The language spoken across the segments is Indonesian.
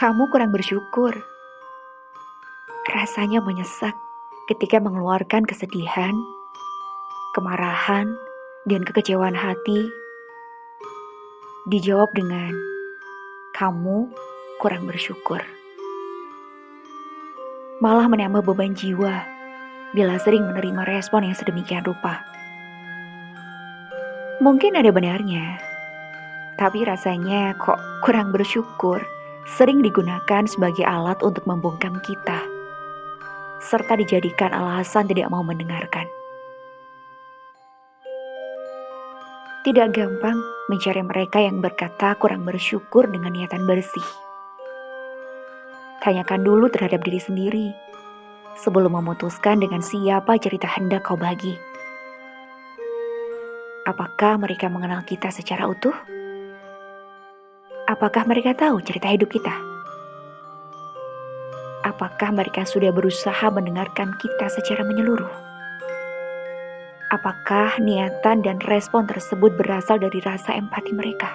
Kamu kurang bersyukur. Rasanya menyesak ketika mengeluarkan kesedihan, kemarahan, dan kekecewaan hati. Dijawab dengan, kamu kurang bersyukur. Malah menambah beban jiwa bila sering menerima respon yang sedemikian rupa. Mungkin ada benarnya, tapi rasanya kok kurang bersyukur sering digunakan sebagai alat untuk membungkam kita, serta dijadikan alasan tidak mau mendengarkan. Tidak gampang mencari mereka yang berkata kurang bersyukur dengan niatan bersih. Tanyakan dulu terhadap diri sendiri sebelum memutuskan dengan siapa cerita hendak kau bagi. Apakah mereka mengenal kita secara utuh? Apakah mereka tahu cerita hidup kita? Apakah mereka sudah berusaha mendengarkan kita secara menyeluruh? Apakah niatan dan respon tersebut berasal dari rasa empati mereka?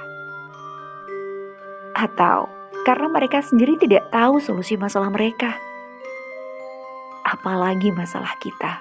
Atau karena mereka sendiri tidak tahu solusi masalah mereka? Apalagi masalah kita.